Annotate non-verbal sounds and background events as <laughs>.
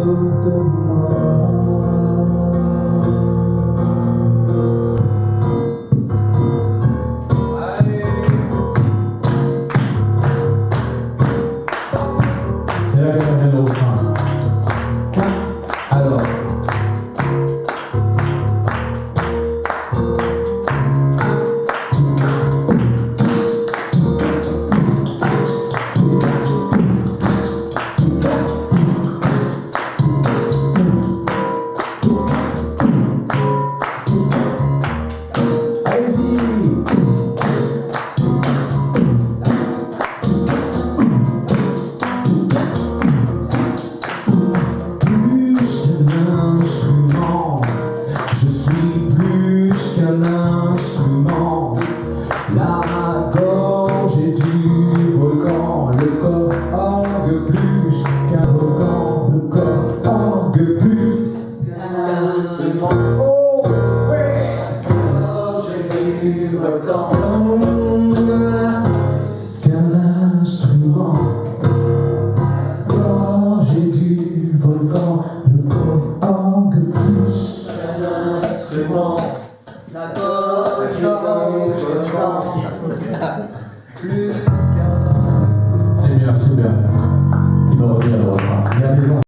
will do. Instrument. La gorge est du volcan, le corps orgue plus qu'un volcan, le corps orgue plus qu'un instrument. Oh, ouais! J'ai du volcan. Qu'un instrument. Gorge du volcan, le corps orgue plus. Un instrument. La gorge du volcan. Plus <laughs>